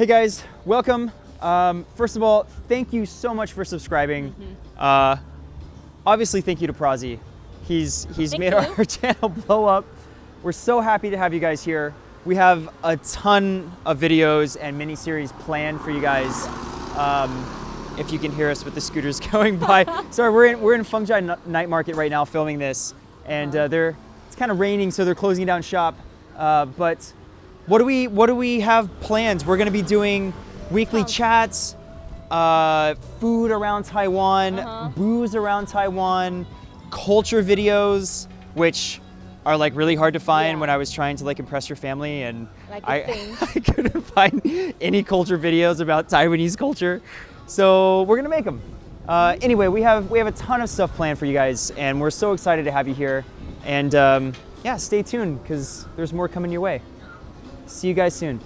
Hey guys, welcome. Um, first of all, thank you so much for subscribing. Uh, obviously, thank you to Prazi. He's he's Thank made you. our, our channel blow up. We're so happy to have you guys here. We have a ton of videos and mini series planned for you guys. Um, if you can hear us with the scooters going by. Sorry, we're in we're in Fengjia Night Market right now filming this, and uh, they're it's kind of raining, so they're closing down shop. Uh, but what do we what do we have plans? We're gonna be doing weekly Oh. chats, uh, food around Taiwan, Uh-huh. booze around Taiwan, culture videos, which are like really hard to find Yeah. when I was trying to like impress your family and Like I. I couldn't find any culture videos about Taiwanese culture. So we're gonna make them. Uh, anyway, we have we have a ton of stuff planned for you guys, and we're so excited to have you here. And um, yeah, stay tuned because there's more coming your way. See you guys soon.